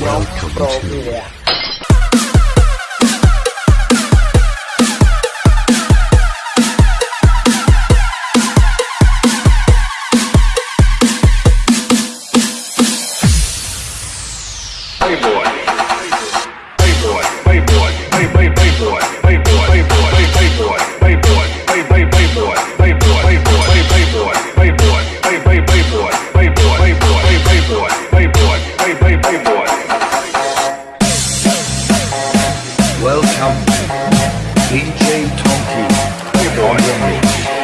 Welcome to-. Playboy. Playboy. Playboy. Play play Playboy. Playboy. Playboy. Play Playboy. Playboy. Play play Playboy. Playboy. Playboy. Welcome DJ Tonky on the mix.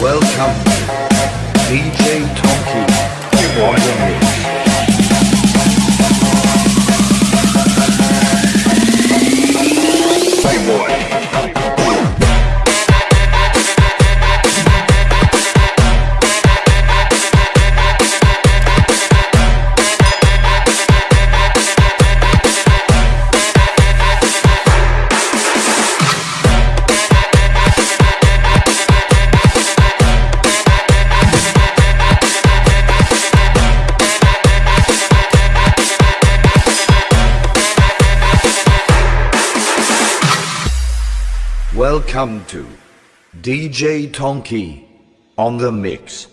Welcome DJ Tonky on Welcome to DJ Tonky on the mix.